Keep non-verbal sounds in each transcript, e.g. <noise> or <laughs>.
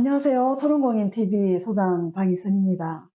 안녕하세요. 초롱공인TV 소장 방희선입니다.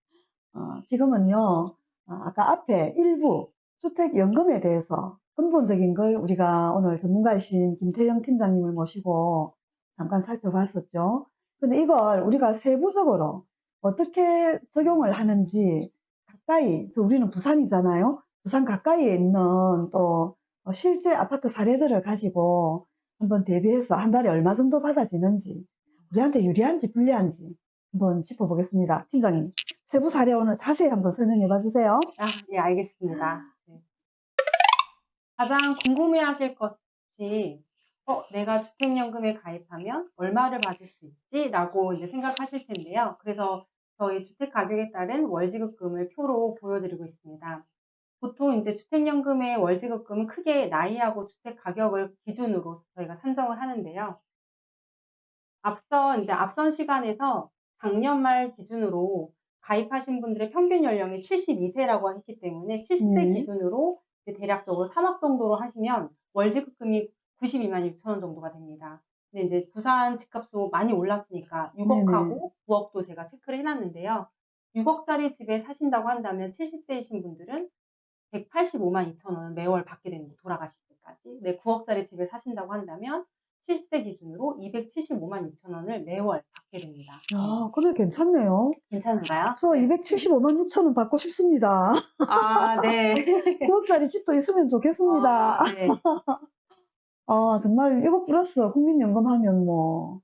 어, 지금은요, 어, 아까 앞에 일부 주택연금에 대해서 근본적인 걸 우리가 오늘 전문가이신 김태영 팀장님을 모시고 잠깐 살펴봤었죠. 근데 이걸 우리가 세부적으로 어떻게 적용을 하는지 가까이, 저 우리는 부산이잖아요. 부산 가까이에 있는 또 어, 실제 아파트 사례들을 가지고 한번 대비해서 한 달에 얼마 정도 받아지는지 우리한테 유리한지 불리한지 한번 짚어보겠습니다. 팀장님, 세부 사례 오늘 자세히 한번 설명해 봐 주세요. 아, 예, 알겠습니다. 네. 가장 궁금해 하실 것이 어, 내가 주택연금에 가입하면 얼마를 받을 수 있지? 라고 이제 생각하실 텐데요. 그래서 저희 주택 가격에 따른 월지급금을 표로 보여드리고 있습니다. 보통 이제 주택연금의 월지급금은 크게 나이하고 주택 가격을 기준으로 저희가 산정을 하는데요. 앞서 이제 앞선 시간에서 작년 말 기준으로 가입하신 분들의 평균 연령이 72세라고 했기 때문에 70세 네. 기준으로 대략적으로 3억 정도로 하시면 월지급금이 92만 6천 원 정도가 됩니다. 근데 이제 부산 집값도 많이 올랐으니까 6억하고 9억도 제가 체크를 해놨는데요. 6억짜리 집에 사신다고 한다면 70세이신 분들은 185만 2천 원을 매월 받게 됩니다. 돌아가실 때까지. 네, 9억짜리 집에 사신다고 한다면 70세 기준으로 275만 2천 원을 매월 받게 됩니다. 아, 금액 괜찮네요. 괜찮은가요? 저 275만 6천 원 받고 싶습니다. 아, 네. <laughs> 9억짜리 집도 있으면 좋겠습니다. 아, 네. <laughs> 아, 정말 이거 플러스 국민연금 하면 뭐,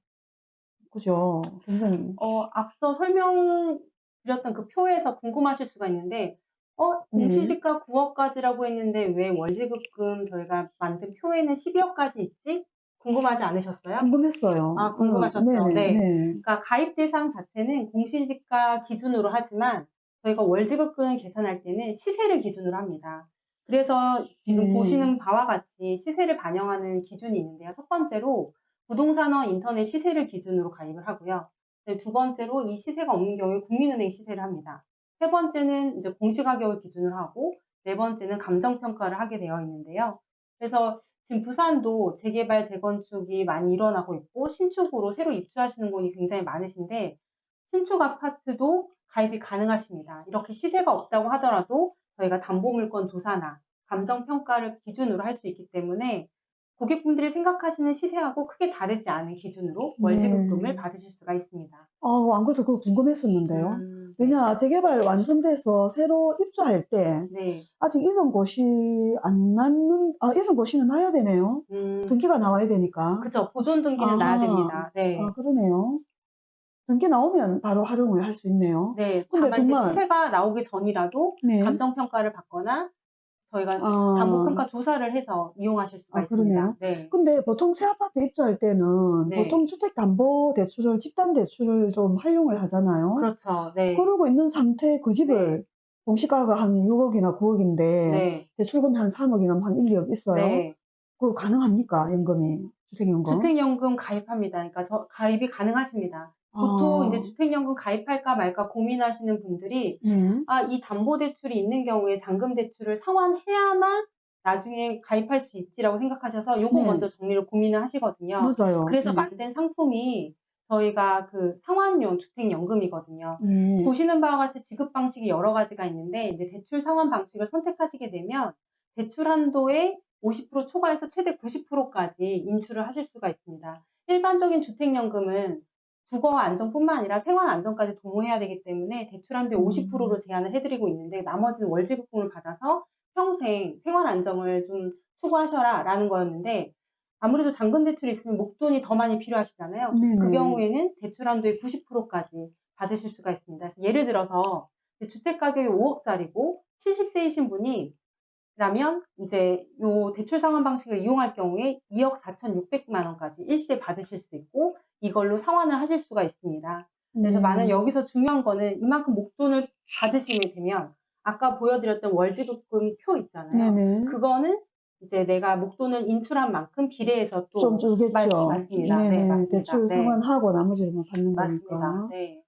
그죠. 굉장히. 어, 앞서 설명 드렸던 그 표에서 궁금하실 수가 있는데, 어, 네. 공시지가 9억까지라고 했는데 왜 월지급금 저희가 만든 표에는 12억까지 있지? 궁금하지 않으셨어요? 궁금했어요. 아, 궁금하셨죠? 음, 네. 네. 그러니까 가입 대상 자체는 공시지가 기준으로 하지만 저희가 월지급금 계산할 때는 시세를 기준으로 합니다. 그래서 지금 음. 보시는 바와 같이 시세를 반영하는 기준이 있는데요. 첫 번째로 부동산원 인터넷 시세를 기준으로 가입을 하고요. 네, 두 번째로 이 시세가 없는 경우에 국민은행 시세를 합니다. 세 번째는 이제 공시가격을 기준으로 하고 네 번째는 감정평가를 하게 되어 있는데요. 그래서 지금 부산도 재개발, 재건축이 많이 일어나고 있고 신축으로 새로 입주하시는 분이 굉장히 많으신데 신축 아파트도 가입이 가능하십니다. 이렇게 시세가 없다고 하더라도 저희가 담보물건 조사나 감정평가를 기준으로 할 수 있기 때문에 고객분들이 생각하시는 시세하고 크게 다르지 않은 기준으로 월지급금을 네. 받으실 수가 있습니다. 아, 안 그래도 그거 궁금했었는데요. 음, 네. 왜냐, 재개발 완성돼서 새로 입주할 때 네. 아직 이전 고시 안 났는, 아, 이전 고시는 나야 되네요. 음, 등기가 나와야 되니까. 그죠. 보존 등기는 아. 나야 됩니다. 네. 아, 그러네요. 등기 나오면 바로 활용을 할 수 있네요. 네. 근데 정말- 시세가 나오기 전이라도 네. 감정 평가를 받거나 저희가 아. 담보평가 조사를 해서 이용하실 수가 아, 있습니다. 그러네요. 네. 근데 보통 새 아파트 입주할 때는 네. 보통 주택담보대출을, 집단대출을 좀 활용을 하잖아요. 그렇죠. 네. 그러고 있는 상태 그 집을 공시가가 한 6억이나 9억인데 네. 대출금이 한 3억이나 한 1, 2억 있어요. 네. 그거 가능합니까? 연금이 주택연금? 주택연금 가입합니다. 그러니까 저 가입이 가능하십니다. 보통 아, 이제 주택연금 가입할까 말까 고민하시는 분들이 네. 아, 이 담보대출이 있는 경우에 잔금대출을 상환해야만 나중에 가입할 수 있지라고 생각하셔서 요거 네. 먼저 정리를 고민을 하시거든요. 맞아요. 그래서 네. 만든 상품이 저희가 그 상환용 주택연금이거든요. 네. 보시는 바와 같이 지급 방식이 여러 가지가 있는데 이제 대출 상환 방식을 선택하시게 되면 대출 한도의 50% 초과해서 최대 90%까지 인출을 하실 수가 있습니다. 일반적인 주택연금은 주거 안정뿐만 아니라 생활 안정까지 도모해야 되기 때문에 대출 한도의 음. 50%로 제한을 해드리고 있는데 나머지는 월지급금을 받아서 평생 생활 안정을 좀 추구하셔라 라는 거였는데 아무래도 잔금 대출이 있으면 목돈이 더 많이 필요하시잖아요. 네네. 그 경우에는 대출 한도의 90%까지 받으실 수가 있습니다. 예를 들어서 주택 가격이 5억짜리고 70세이신 분이 라면 이제 요 대출 상환 방식을 이용할 경우에 2억 4,600만 원까지 일시에 받으실 수 있고 이걸로 상환을 하실 수가 있습니다. 그래서 네. 많은 여기서 중요한 거는 이만큼 목돈을 받으시게 되면 아까 보여드렸던 월지급금 표 있잖아요. 네네. 그거는 이제 내가 목돈을 인출한 만큼 비례해서 또 좀 줄겠죠. 맞, 맞습니다. 네, 네 네. 맞습니다. 대출 네. 상환하고 나머지를 받는 맞습니다. 거니까. 네.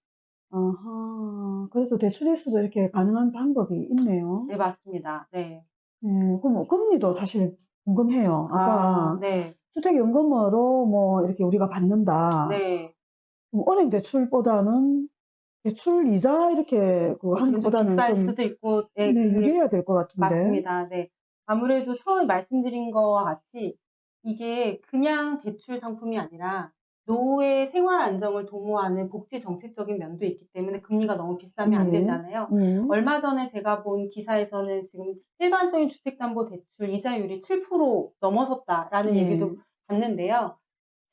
아하. 그래도 대출일수도 이렇게 가능한 방법이 있네요. 네, 맞습니다. 네. 네. 그럼 뭐 금리도 사실 궁금해요. 아까 아, 네. 주택연금으로 뭐 이렇게 우리가 받는다. 네. 그럼 은행 대출보다는 대출 이자 이렇게 그 하는 것보다는 비쌀 좀 수도 있고, 네, 네, 그게 유리해야 될 것 같은데. 맞습니다. 네. 아무래도 처음에 말씀드린 거와 같이 이게 그냥 대출 상품이 아니라 노후의 생활 안정을 도모하는 복지 정책적인 면도 있기 때문에 금리가 너무 비싸면 안 예. 되잖아요. 예. 얼마 전에 제가 본 기사에서는 지금 일반적인 주택담보대출 이자율이 7% 넘어섰다라는 예. 얘기도 봤는데요.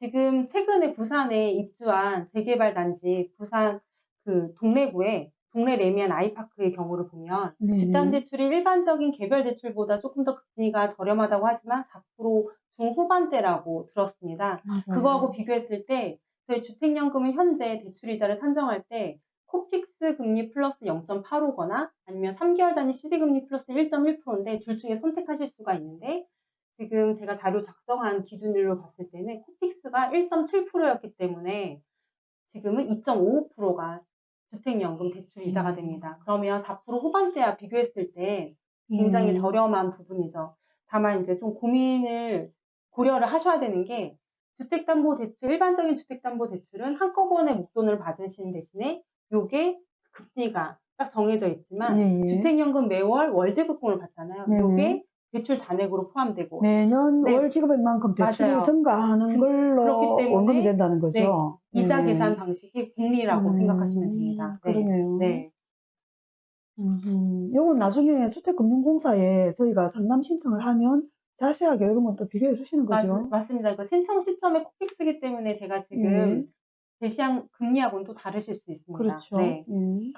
지금 최근에 부산에 입주한 재개발 단지 부산 그 동래구에 동래 래미안 아이파크의 경우를 보면 네네. 집단 대출이 일반적인 개별 대출보다 조금 더 금리가 저렴하다고 하지만 4% 중후반대라고 들었습니다. 맞아요. 그거하고 비교했을 때 저희 주택연금은 현재 대출이자를 산정할 때 코픽스 금리 플러스 0.85거나 아니면 3개월 단위 CD 금리 플러스 1.1%인데 둘 중에 선택하실 수가 있는데 지금 제가 자료 작성한 기준으로 봤을 때는 코픽스가 1.7%였기 때문에 지금은 2.55%가 주택연금 대출 이자가 음. 됩니다. 그러면 4% 후반대와 비교했을 때 굉장히 예. 저렴한 부분이죠. 다만 이제 좀 고민을 고려를 하셔야 되는 게 주택담보대출 일반적인 주택담보대출은 한꺼번에 목돈을 받으시는 대신에 요게 금리가 딱 정해져 있지만 예, 예. 주택연금 매월 월지급금을 받잖아요. 네네. 요게 대출 잔액으로 포함되고 매년 네. 월 지급액만큼 대출이 맞아요. 증가하는 증- 걸로 그렇기 때문에 원금이 된다는 거죠. 이자 네. 계산 방식이 금리라고 음, 생각하시면 됩니다. 네. 그러네요. 네. 음, 요건 나중에 주택금융공사에 저희가 상담 신청을 하면 자세하게 이런 건 또 비교해 주시는 맞, 거죠. 맞 습니다. 그 신청 시점에 코픽스기 때문에 제가 지금 예. 제시한 금리하고는 또 다르실 수 있습니다. 그렇죠. 네. 예.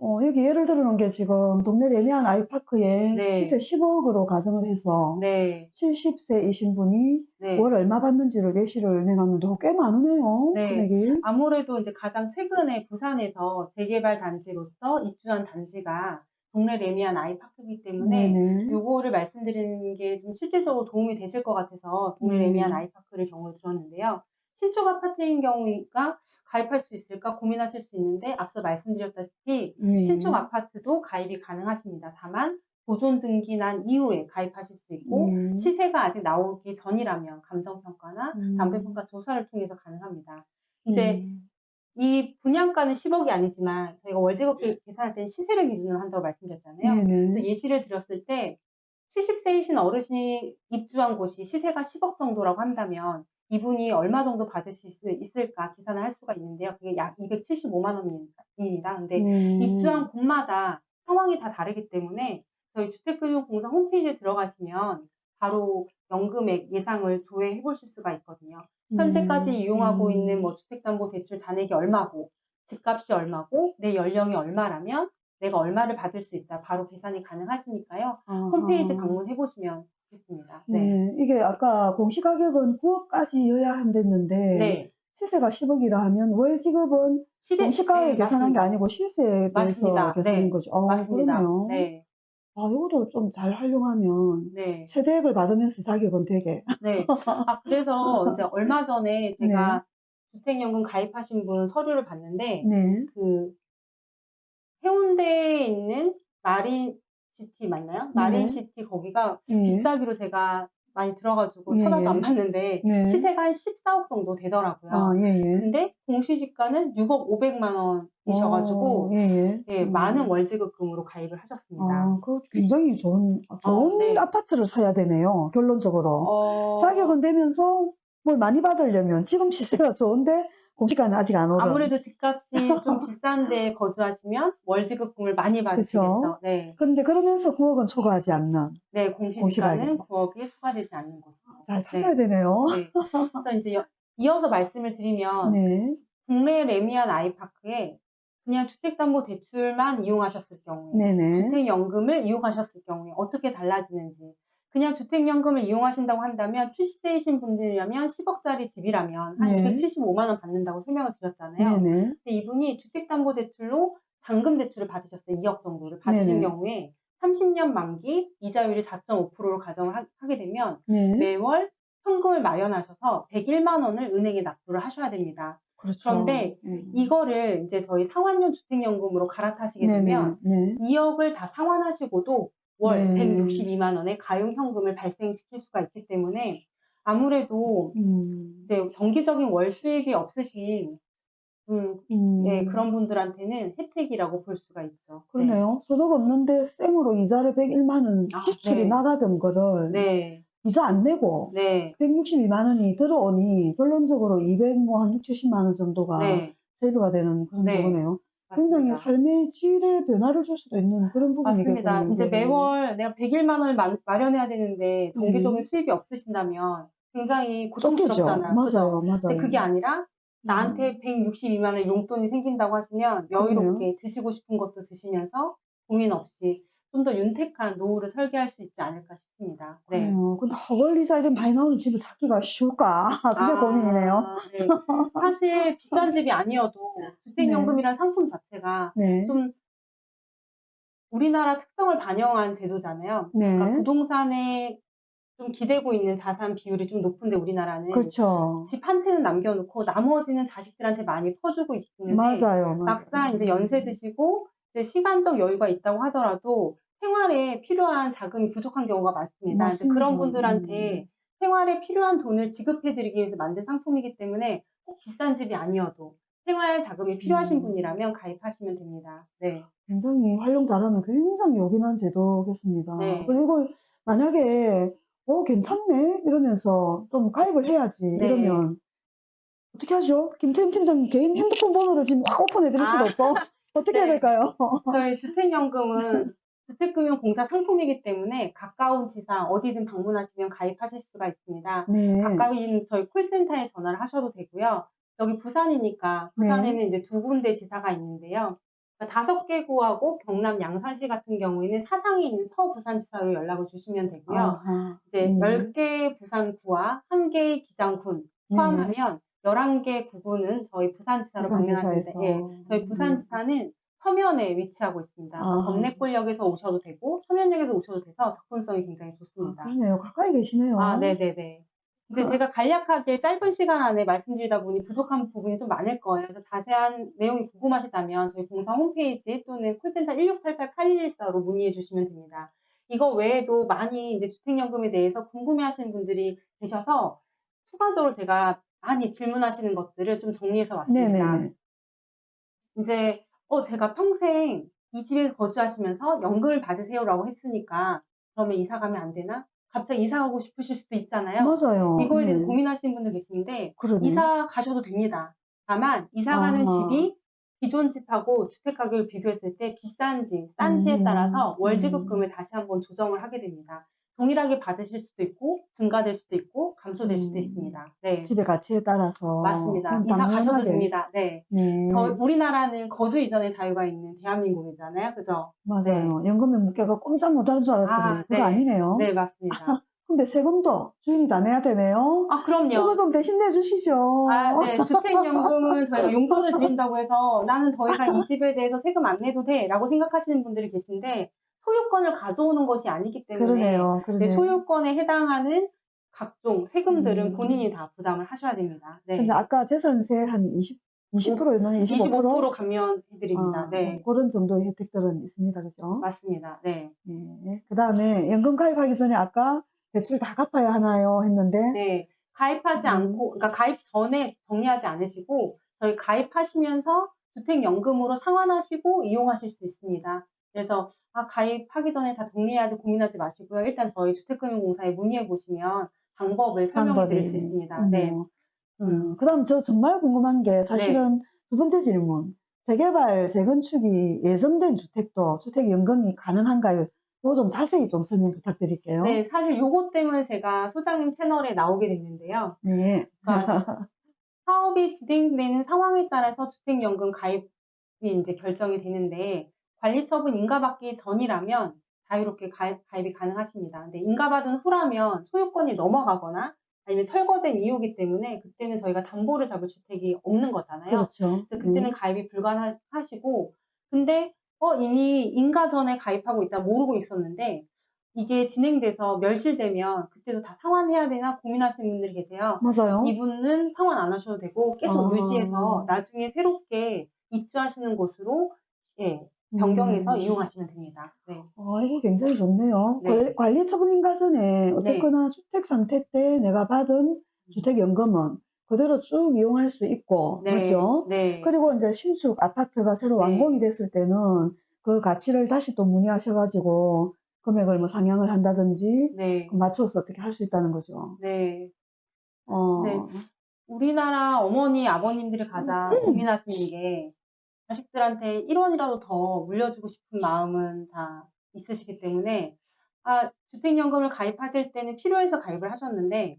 어, 여기 예를 들어 놓은 게 지금 동네 레미안 아이파크에 네. 시세 10억으로 가정을 해서 네. 70세이신 분이 네. 월 얼마 받는지를 예시를 내놨는데 어, 꽤 많으네요. 네. 금액이. 아무래도 이제 가장 최근에 부산에서 재개발 단지로서 입주한 단지가 동네 레미안 아이파크이기 때문에 네네. 요거를 말씀드리는 게 좀 실질적으로 도움이 되실 것 같아서 동네 네. 레미안 아이파크를 경우를 들었는데요. 신축 아파트인 경우가 가입할 수 있을까 고민하실 수 있는데 앞서 말씀드렸다시피 예. 신축 아파트도 가입이 가능하십니다. 다만 보존 등기 난 이후에 가입하실 수 있고 예. 시세가 아직 나오기 전이라면 감정평가나 음. 담배평가 조사를 통해서 가능합니다. 이제 음. 이 분양가는 10억이 아니지만 저희가 월지급 계산할 때는 시세를 기준으로 한다고 말씀드렸잖아요. 그래서 네네. 예시를 드렸을 때 70세이신 어르신이 입주한 곳이 시세가 10억 정도라고 한다면 이분이 얼마 정도 받으실 수 있을까 계산을 할 수가 있는데요. 그게 약 275만 원입니다. 근데 네. 입주한 곳마다 상황이 다 다르기 때문에 저희 주택금융공사 홈페이지에 들어가시면 바로 연금액 예상을 조회해 보실 수가 있거든요. 현재까지 음. 이용하고 음. 있는 뭐 주택담보대출 잔액이 얼마고 집값이 얼마고 내 연령이 얼마라면 내가 얼마를 받을 수 있다. 바로 계산이 가능하시니까요. 홈페이지 아하. 방문해 보시면 좋겠습니다. 네. 네. 이게 아까 공시가격은 9억까지여야 한댔는데 네. 시세가 10억이라 하면 월 지급은 10에 공시가에 네, 계산한 게 맞습니다. 아니고 시세에 대해서 맞습니다. 계산인 네. 거죠. 어, 맞습니다. 그러네요. 네. 아, 이것도 좀잘 활용하면 네. 세대액을 받으면서 자격은 되게. 네. 아, 그래서 이제 얼마 전에 <laughs> 제가 주택연금 가입하신 분 서류를 봤는데 네. 그 해운대에 있는 마린 시티 맞나요? 마린 시티 거기가 예. 비싸기로 제가 많이 들어가지고 예, 쳐다도 예. 안 봤는데 네. 시세가 한 14억 정도 되더라고요. 아, 예, 예. 근데 공시지가는 6억 500만 원이셔가지고 어, 예, 예. 예, 음. 많은 월지급금으로 가입을 하셨습니다. 아, 그 굉장히 좋은, 좋은 네. 아파트를 사야 되네요. 결론적으로. 어, 자격은 되면서 뭘 많이 받으려면 지금 시세가 좋은데 공시가는 아직 안 오른. 아무래도 집값이 좀 비싼데 거주하시면 월지급금을 많이 받으시겠죠. 네, 근데 그러면서 9억은 초과하지 않는. 네 공시가격. 9억이 초과되지 않는 곳이고. 잘 찾아야 되네요. 네. 그래서 이제 여- 이어서 말씀을 드리면 네. 국내 레미안 아이파크에 그냥 주택담보대출만 이용하셨을 경우에 네네. 주택연금을 이용하셨을 경우에 어떻게 달라지는지 그냥 주택연금을 이용하신다고 한다면 70세이신 분들이라면 10억짜리 집이라면 한 네. 275만 원 받는다고 설명을 드렸잖아요. 네네. 근데 이분이 주택담보대출로 잔금 대출을 받으셨어요. 2억 정도를 받으신 네네. 경우에 30년 만기 이자율이 4.5%로 가정을 하, 게 되면 네. 매월 현금을 마련하셔서 101만 원을 은행에 납부를 하셔야 됩니다. 그렇죠. 그런데 음. 이거를 이제 저희 상환용 주택연금으로 갈아타시게. 되면 네. 2억을 다 상환하시고도 월 네. 162만 원의 가용 현금을 발생시킬 수가 있기 때문에 아무래도 음, 이제 정기적인 월 수입이 없으신 음, 음, 예, 그런 분들한테는 혜택이라고 볼 수가 있죠. 그러네요. 소득 없는데 생으로 이자를 101만 원 아, 지출이 네. 나가던 거를 네, 이자 안 내고 네, 162만 원이 들어오니 결론적으로 200, 뭐, 한 6, 70만 원 정도가 네, 세이브가 되는 그런 네. 거네요. 굉장히. 삶의 질에 변화를 줄 수도 있는 그런 부분이겠군요. 맞습니다. 이제 이게. 매월 내가 101만 원을 마, 마련해야 되는데 정기적인 네. 수입이 없으신다면 굉장히. 고통스럽잖아요. 맞아요, 맞아요. 근데 그게 아니라 음. 나한테 162만 원의 용돈이 생긴다고 하시면 여유롭게 드시고 싶은 것도 드시면서 고민 없이 좀 더 윤택한 노후를 설계할 수 있지 않을까 싶습니다. 네. 그래요. 근데 허벌이자 이런 많이 나오는 집을 찾기가 쉬울까? <laughs> 그게 아, 고민이네요. 네. 사실 <laughs> 비싼 집이 아니어도 주택연금이라는 상품 자체가 네. 좀 우리나라 특성을 반영한 제도잖아요. 네. 그러니까 부동산에 좀 기대고 있는 자산 비율이 좀 높은데 우리나라는 그렇죠. 집 한 채는 남겨놓고 나머지는 자식들한테 많이 퍼주고 있는데 맞아요, 맞아요. 막상 이제 연세 드시고 이제 시간적 여유가 있다고 하더라도 생활에 필요한 자금이 부족한 경우가 많습니다. 맞습니다. 그런 분들한테 음. 생활에 필요한 돈을 지급해드리기 위해서 만든 상품이기 때문에 꼭 비싼 집이 아니어도 생활 자금이 필요하신 음. 분이라면 가입하시면 됩니다. 네. 굉장히 활용 잘하면 굉장히 요긴한 제도겠습니다. 네. 그리고 이걸 만약에 어 괜찮네 이러면서 좀 가입을 해야지 네. 이러면 어떻게 하죠? 김태임 팀장님 개인 핸드폰 번호를 지금 확 오픈해 드릴 수도 아. 없고 어떻게 해야 네. 될까요? 저희 주택연금은 주택금융공사 상품이기 때문에 가까운 지사 어디든 방문하시면 가입하실 수가 있습니다. 네. 가까운 저희 콜센터에 전화를 하셔도 되고요. 여기 부산이니까 네. 부산에는 이제 두 군데 지사가 있는데요. 그러니까 다섯 개 구하고 경남 양산시 같은 경우에는 사상에 있는 서부산지사로 연락을 주시면 되고요. 아하. 이제 네. 10개 부산구와 1개 기장군 네네. 포함하면 11개 구군은 저희 부산지사로 부산지사에서. 예, 저희 네. 부산지사는 서면에 위치하고 있습니다. 아. 범내골역에서 오셔도 되고 서면역에서 오셔도 돼서 접근성이 굉장히 아, 좋습니다. 그러네요. 가까이 계시네요. 아, 네네네. 이제 제가 간략하게 짧은 시간 안에 말씀드리다 보니 부족한 부분이 좀 많을 거예요. 그래서 자세한 내용이 궁금하시다면 저희 공사 홈페이지 또는 콜센터 1688-8114로 문의해 주시면 됩니다. 이거 외에도 많이 이제 주택연금에 대해서 궁금해 하시는 분들이 계셔서 추가적으로 제가 많이 질문하시는 것들을 좀 정리해서 왔습니다. 네네네. 이제 어 제가 평생 이 집에 거주하시면서 연금을 받으세요라고 했으니까 그러면 이사 가면 안 되나? 갑자기 이사 가고 싶으실 수도 있잖아요. 맞아요. 이거에 대해서 네. 고민하시는 분들 계신데 그러네. 이사 가셔도 됩니다. 다만 이사 가는 아하. 집이 기존 집하고 주택 가격을 비교했을 때 비싼지 싼지에 음, 따라서 월 음. 지급금을 다시 한번 조정을 하게 됩니다. 동일하게 받으실 수도 있고 증가될 수도 있고 감소될 수도 음. 있습니다. 네. 집의 가치에 따라서. 맞습니다. 이사 가셔도 당연하게. 됩니다. 네. 네. 저 우리나라는 거주 이전의 자유가 있는 대한민국이잖아요. 그죠? 맞아요. 연금에 묶여가 꼼짝 못하는 줄 알았더니 아, 그거 네. 아니네요. 네, 맞습니다. <laughs> 근데 세금도 주인이 다 내야 되네요. 아, 그럼요. 이거 좀 대신 내주시죠. 아, 네. <laughs> 주택연금은 저희가 용돈을 드린다고 해서 나는 더 이상 이 집에 대해서 세금 안 내도 돼 라고 생각하시는 분들이 계신데 소유권을 가져오는 것이 아니기 때문에 그러네요. 네, 그러네요. 소유권에 해당하는 각종 세금들은 음. 본인이 다 부담을 하셔야 됩니다. 네. 근데 아까 재산세 한 20, 20%였나요? 25%? 25% 감면해드립니다. 아, 네. 그런 정도의 혜택들은 있습니다. 그죠? 맞습니다. 네. 네. 그 다음에 연금 가입하기 전에 아까 대출 다 갚아야 하나요? 했는데, 네. 가입하지 음. 않고, 그러니까 가입 전에 정리하지 않으시고, 저희 가입하시면서 주택연금으로 상환하시고 이용하실 수 있습니다. 그래서, 아, 가입하기 전에 다 정리해야지 고민하지 마시고요. 일단 저희 주택금융공사에 문의해 보시면 방법을 설명해 드릴 수 있습니다. 네. 음, 그 다음 저 정말 궁금한 게 사실은 두 번째 질문. 재개발, 재건축이 예정된 주택도 주택 연금이 가능한가요? 이거 좀 자세히 좀 설명 부탁드릴게요. 네, 사실 요것 때문에 제가 소장님 채널에 나오게 됐는데요. 네. 그러니까 사업이 진행되는 상황에 따라서 주택연금 가입이 이제 결정이 되는데 관리 처분 인가받기 전이라면 자유롭게 가입, 가입 이 가능하십니다. 근데 인가받은 후라면 소유권이 넘어가거나 아니면 철거된 이유기 때문에 그때는 저희가 담보를 잡을 주택이 없는 거잖아요. 그렇죠. 그래서 그때는 가입이 불가능하시고 근데 어, 이미 인가 전에 가입하고 있다 모르고 있었는데 이게 진행돼서 멸실되면 그때도 다 상환해야 되나 고민하시는 분들이 계세요. 맞아요. 이분은 상환 안 하셔도 되고 계속 아. 유지해서 나중에 새롭게 입주하시는 곳으로 예, 변경해서 음. 이용하시면 됩니다. 네. 어, 이거 굉장히 좋네요. 네. 관리, 관리 처분인 가전에 어쨌거나 주택 상태 때 내가 받은 주택연금은 그대로 쭉 이용할 수 있고, 네. 그렇죠? 네. 그리고 이제 신축 아파트가 새로 네. 완공이 됐을 때는 그 가치를 다시 또 문의하셔가지고 금액을 뭐 상향을 한다든지 네. 맞춰서 어떻게 할 수 있다는 거죠. 네. 어, 네. 우리나라 어머니, 아버님들이 가장 음. 고민하시는 게 자식들한테 1원이라도 더 물려주고 싶은 마음은 다 있으시기 때문에 아, 주택연금을 가입하실 때는 필요해서 가입을 하셨는데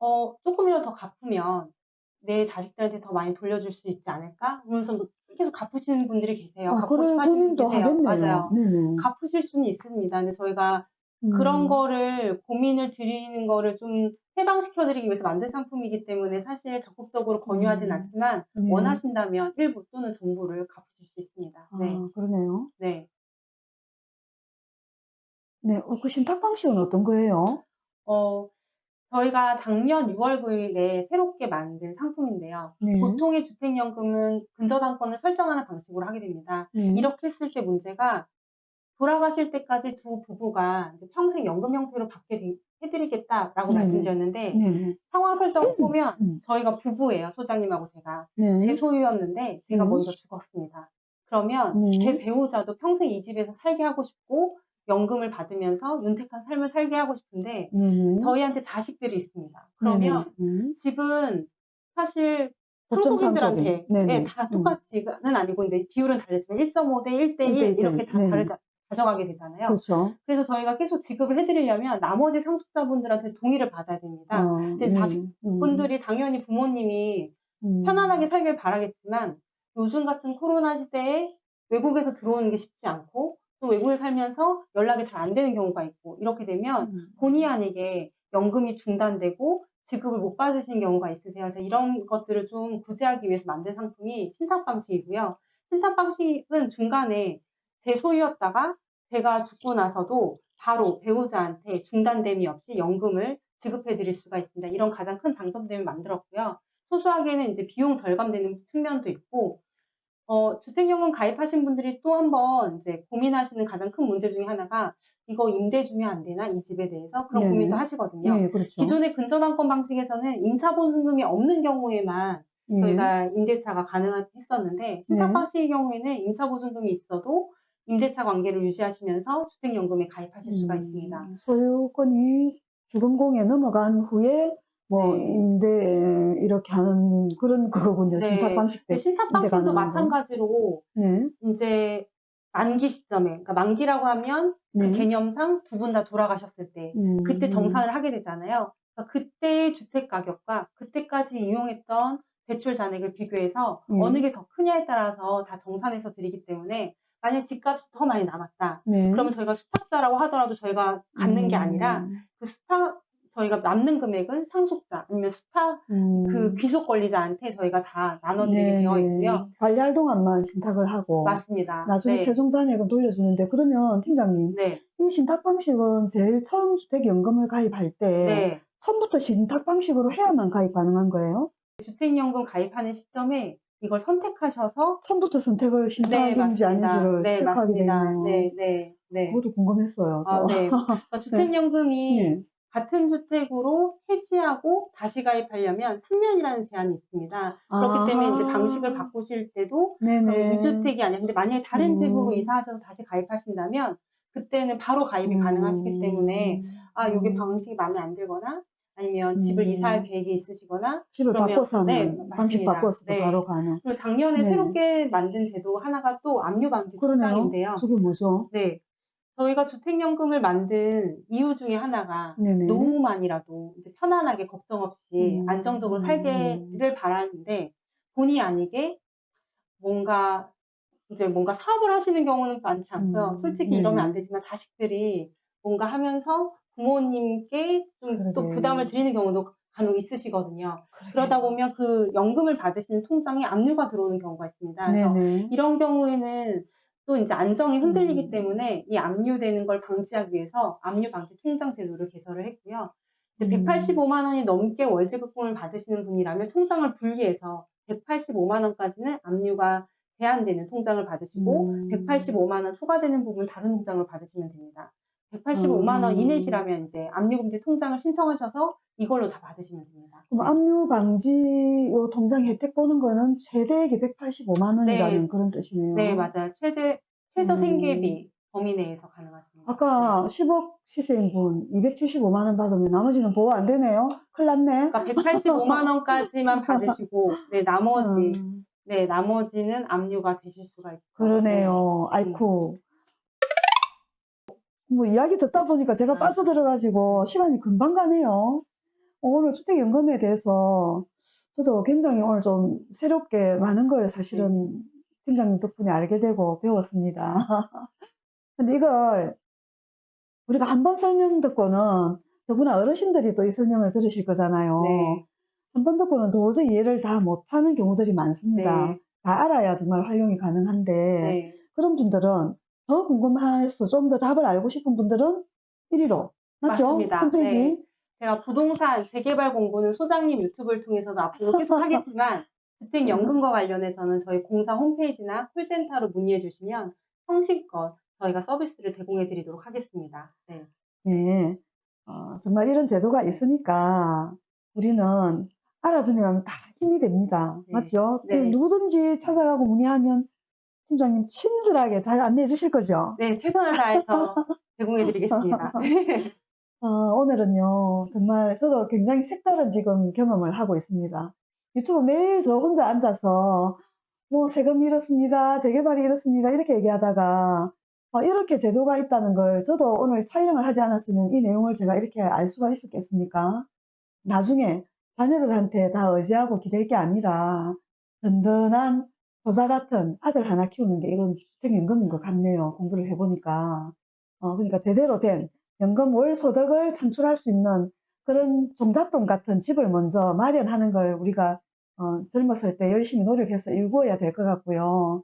어, 조금이라도 더 갚으면 내 자식들한테 더 많이 돌려줄 수 있지 않을까? 그러면서 계속 갚으시는 분들이 계세요. 어, 갚고 싶어 하시는 분이 계세요. 하겠네요. 맞아요. 네네. 갚으실 수는 있습니다. 근데 저희가 음, 그런 거를 고민을 드리는 거를 좀 해방시켜 드리기 위해서 만든 상품이기 때문에 사실 적극적으로 권유하진 음. 않지만 네. 원하신다면 일부 또는 전부를 갚으실 수 있습니다. 네. 아, 그러네요. 네. 네, 어, 그 신탁 방식은 어떤 거예요? 어, 저희가 작년 6월 9일에 새롭게 만든 상품인데요. 네. 보통의 주택연금은 근저당권을 설정하는 방식으로 하게 됩니다. 네. 이렇게 했을 때 문제가 돌아가실 때까지 두 부부가 이제 평생 연금 형태로 받게 되- 해드리겠다라고 네네. 말씀드렸는데 네네. 상황 설정을 보면 음. 저희가 부부예요. 소장님하고 제가. 네. 제 소유였는데 제가 음. 먼저 죽었습니다. 그러면 네. 제 배우자도 평생 이 집에서 살게 하고 싶고 연금을 받으면서 윤택한 삶을 살게 하고 싶은데. 저희한테 자식들이 있습니다. 그러면 네네. 집은 사실. 네네. 네, 다 음. 똑같이는 아니고 이제 비율은 다르지만 1.5대 1대 1 1대 1 이렇게 다. 다르자 가져가게 되잖아요. 그렇죠. 그래서 저희가 계속 지급을 해드리려면 나머지 상속자분들한테 동의를 받아야 됩니다. 어, 근데 네. 자식분들이 당연히 부모님이 음. 편안하게 살길 바라겠지만 요즘 같은 코로나 시대에 외국에서 들어오는 게 쉽지 않고 또 외국에 살면서 연락이 잘 안 되는 경우가 있고 이렇게 되면 음. 본의 아니게 연금이 중단되고 지급을 못 받으시는 경우가 있으세요. 그래서 이런 것들을 좀 구제하기 위해서 만든 상품이 신탁 방식이고요. 신탁 방식은 중간에 제 소유였다가 제가 죽고 나서도 바로 배우자한테 중단됨이 없이 연금을 지급해 드릴 수가 있습니다. 이런 가장 큰 장점 때문에 만들었고요. 소소하게는 이제 비용 절감되는 측면도 있고, 어, 주택연금 가입하신 분들이 또 한번 이제 고민하시는 가장 큰 문제 중에 하나가 이거 임대 주면 안 되나? 이 집에 대해서 그런 네네. 고민도 하시거든요. 네, 그렇죠. 기존의 근저당권 방식에서는 임차보증금이 없는 경우에만 예. 저희가 임대차가 가능했었는데 신탁 네. 방식의 경우에는 임차보증금이 있어도 임대차 관계를 유지하시면서 주택연금에 가입하실 수가 음, 있습니다. 소유권이 주금공에 넘어간 후에 뭐 네. 임대 이렇게 하는 그런 그거군요. 네. 신탁 방식 때. 근데 신탁 방식도. 마찬가지로 네. 이제 만기 시점에, 그러니까 만기라고 하면 네. 그 개념상 두 분 다 돌아가셨을 때 음. 그때 정산을 하게 되잖아요. 그러니까 그때의 주택 가격과 그때까지 이용했던 대출 잔액을 비교해서 네. 어느 게 더 크냐에 따라서 다 정산해서 드리기 때문에 만약 집값이 더 많이 남았다. 네. 그러면 저희가 수탁자라고 하더라도 저희가 갖는 게 아니라 음. 그 수탁 저희가 남는 금액은 상속자 아니면 수탁 음. 그 귀속 권리자한테 저희가 다 나눠드리게 네, 되어 네. 있고요. 관리할 동안만 신탁을 하고 맞습니다. 나중에 네. 최종 잔액은 돌려주는데 그러면 팀장님 네, 이 신탁 방식은 제일 처음 주택연금을 가입할 때 네. 처음부터 신탁 방식으로 해야만 가입 가능한 거예요? 주택연금 가입하는 시점에 이걸 선택하셔서 처음부터 선택을 네, 신탁인지 맞습니다. 아닌지를 네, 체크하게. 되네요. 네, 네, 네. 그것도 궁금했어요. 저. 아, 네. <laughs> 그러니까 주택연금이 네. 같은 주택으로 해지하고 다시 가입하려면 3년이라는 제한이 있습니다. 그렇기 때문에 이제. 방식을 바꾸실 때도 네네. 2주택이 아니라 근데 만약에 다른 음. 집으로 이사하셔서 다시 가입하신다면 그때는 바로 가입이 음. 가능하시기 때문에 아, 요게 음. 방식이 마음에 안 들거나 아니면 집을 음. 이사할 계획이 있으시거나 집을 그러면- 바꿔서 하면 네, 방식 맞습니다. 바꿔서도 네. 바로 가능. 그리고 작년에 네. 새롭게 만든 제도 하나가 또 압류 방지 그러네요. 통장인데요. 저게 뭐죠? 네. 저희가 주택연금을 만든 이유 중에 하나가 네네. 노후만이라도 이제 편안하게 걱정 없이 음, 안정적으로 음, 살기를 바라는데 본의 아니게 뭔가 이제 뭔가 사업을 하시는 경우는 많지 않고요. 음, 솔직히 이러면. 안 되지만 자식들이 뭔가 하면서 부모님께 좀 또. 부담을 드리는 경우도 간혹 있으시거든요. 그러게. 그러다 보면 그 연금을 받으시는 통장에 압류가 들어오는 경우가 있습니다. 그래서 네네. 이런 경우에는 또 이제 안정이 흔들리기 음. 때문에 이 압류되는 걸 방지하기 위해서 압류 방지 통장 제도를 개설을 했고요. 이제 음. 185만 원이 넘게 월지급금을 받으시는 분이라면 통장을 분리해서 185만 원까지는 압류가 제한되는 통장을 받으시고 음. 185만 원 초과되는 부분 다른 통장을 받으시면 됩니다. 185만 원 음. 이내시라면 이제 압류금지 통장을 신청하셔서 이걸로 다 받으시면 됩니다. 그럼 압류 방지 요 통장 혜택 보는 거는 최대액이 185만 원이라는 네. 그런 뜻이네요. 네, 맞아요. 최대 최저 음. 생계비 범위 내에서 가능하십니다. 아까 10억 시세인 분 275만 원 받으면 나머지는 보호 안 되네요. 큰일 났네. 그러니까 185만 원까지만 <laughs> 받으시고 네, 나머지 음, 네, 나머지는 압류가 되실 수가 있어요. 그러네요. 아이쿠. 뭐 이야기 듣다 보니까 제가 아. 빠져들어가지고 시간이 금방 가네요. 어, 오늘 주택연금에 대해서 저도 굉장히 오늘 좀 새롭게 많은 걸 사실은 팀장님 덕분에 알게 되고 배웠습니다. <laughs> 근데 이걸 우리가 한 번 설명 듣고는 더구나 어르신들이 또 이 설명을 들으실 거잖아요. 네. 한번 듣고는 도저히 이해를 다 못하는 경우들이 많습니다. 네. 다 알아야 정말 활용이 가능한데 네. 그런 분들은 더 궁금해서 좀 더 답을 알고 싶은 분들은 1위로 맞죠? 맞습니다. 홈페이지 네. 제가 부동산 재개발 공부는 소장님 유튜브를 통해서도 앞으로 계속 하겠지만 <laughs> 주택연금과 관련해서는 저희 공사 홈페이지나 콜센터로 문의해 주시면 성실껏 저희가 서비스를 제공해 드리도록 하겠습니다. 네. 네. 어, 정말 이런 제도가 있으니까 우리는 알아두면 다 힘이 됩니다. 네. 맞죠? 네. 누구든지 찾아가고 문의하면 팀장님 친절하게 잘 안내해 주실 거죠? 네, 최선을 다해서 <laughs> 제공해 드리겠습니다. 어, 오늘은요, 정말 저도 굉장히 색다른 지금 경험을 하고 있습니다. 유튜브 매일 저 혼자 앉아서 뭐 세금이 이렇습니다, 재개발이 이렇습니다, 이렇게 얘기하다가 어, 이렇게 제도가 있다는 걸 저도 오늘 촬영을 하지 않았으면 이 내용을 제가 이렇게 알 수가 있었겠습니까? 나중에 자녀들한테 다 의지하고 기댈 게 아니라 든든한 효자 같은 아들 하나 키우는 게 이런 주택연금인 것 같네요. 공부를 해보니까. 어, 그러니까 제대로 된 연금 월 소득을 창출할 수 있는 그런 종잣돈 같은 집을 먼저 마련하는 걸 우리가 어, 젊었을 때 열심히 노력해서 일구어야 될 것 같고요.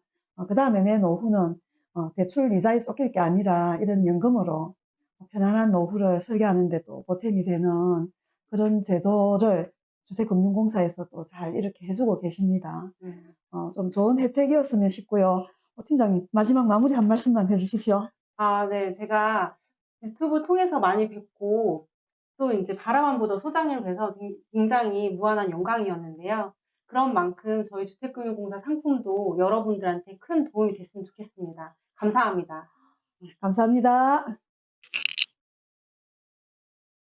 그 다음에 내 노후는 어, 대출 이자에 쫓길 게 아니라 이런 연금으로 편안한 노후를 설계하는데 또 보탬이 되는 그런 제도를 주택금융공사에서 또잘 이렇게 해주고 계십니다. 음. 어, 좀 좋은 혜택이었으면 싶고요. 어, 팀장님 마지막 마무리 한 말씀만 해주십시오. 아, 네. 제가 유튜브 통해서 많이 뵙고 또 이제 바라만 보던 소장님을 뵈서 굉장히 무한한 영광이었는데요. 그런 만큼 저희 주택금융공사 상품도 여러분들한테 큰 도움이 됐으면 좋겠습니다. 감사합니다. 감사합니다.